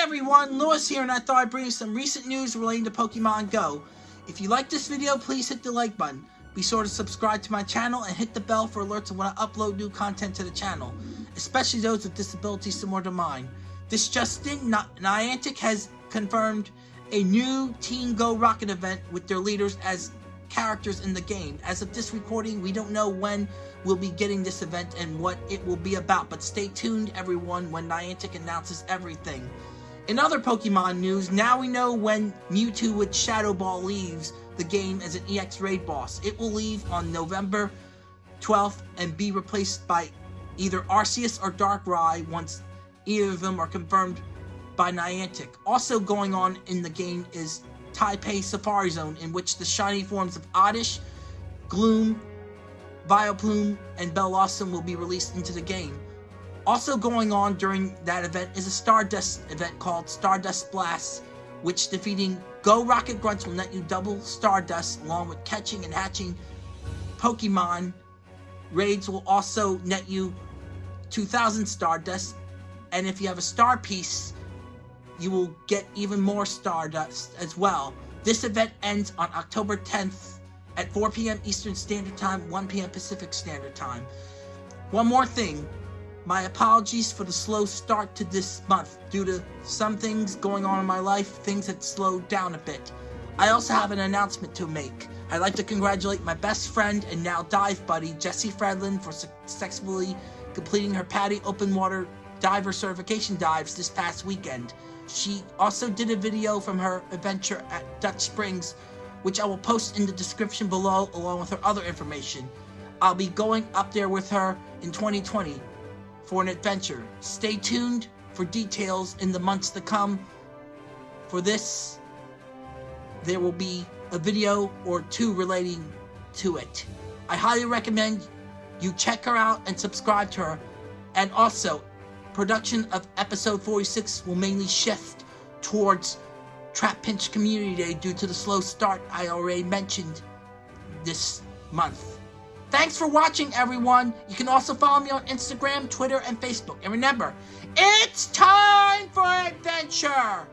everyone, Lewis here and I thought I'd bring you some recent news relating to Pokemon Go. If you like this video, please hit the like button. Be sure to subscribe to my channel and hit the bell for alerts when I upload new content to the channel, especially those with disabilities similar to mine. This just in, Niantic has confirmed a new Team Go Rocket event with their leaders as characters in the game. As of this recording, we don't know when we'll be getting this event and what it will be about, but stay tuned everyone when Niantic announces everything. In other Pokemon news, now we know when Mewtwo with Shadow Ball leaves the game as an EX Raid boss. It will leave on November 12th and be replaced by either Arceus or Darkrai once either of them are confirmed by Niantic. Also going on in the game is Taipei Safari Zone, in which the shiny forms of Oddish, Gloom, Vileplume, and Bellossom will be released into the game. Also going on during that event is a Stardust event called Stardust Blast, which defeating Go Rocket Grunts will net you double Stardust along with catching and hatching Pokemon. Raids will also net you 2000 Stardust, and if you have a Star Piece, you will get even more Stardust as well. This event ends on October 10th at 4 p.m. Eastern Standard Time, 1 p.m. Pacific Standard Time. One more thing. My apologies for the slow start to this month. Due to some things going on in my life, things had slowed down a bit. I also have an announcement to make. I'd like to congratulate my best friend and now dive buddy, Jessie Fredlin, for successfully completing her PADI open water diver certification dives this past weekend. She also did a video from her adventure at Dutch Springs, which I will post in the description below along with her other information. I'll be going up there with her in 2020 for an adventure. Stay tuned for details in the months to come. For this, there will be a video or two relating to it. I highly recommend you check her out and subscribe to her. And also, production of episode 46 will mainly shift towards Trapinch Community Day due to the slow start I already mentioned this month. Thanks for watching, everyone. You can also follow me on Instagram, Twitter, and Facebook. And remember, it's time for adventure!